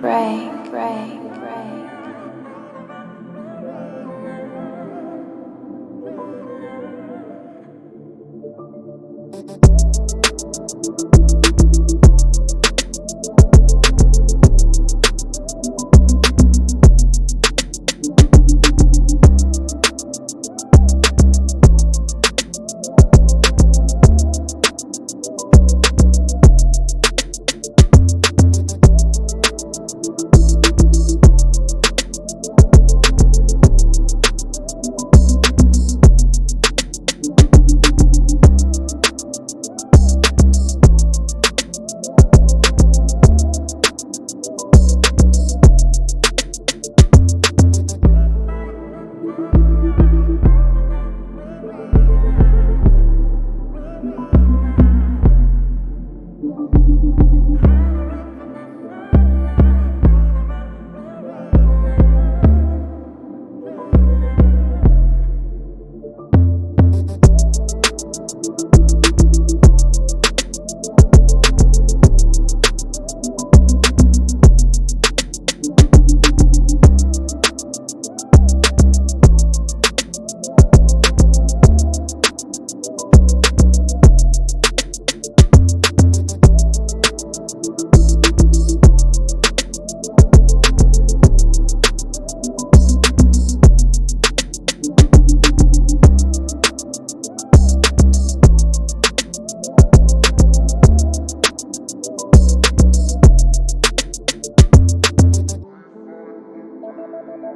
Break, break, break.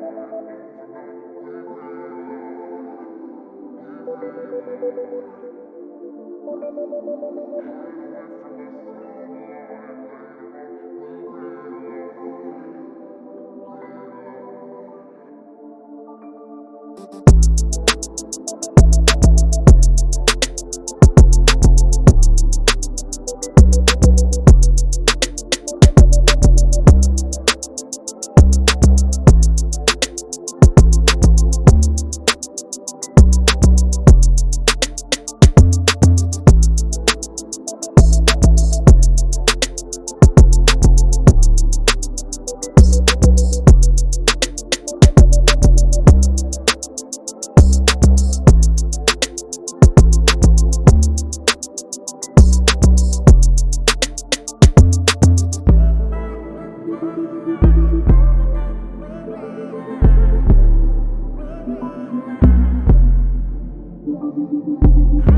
Thank you. Thank you.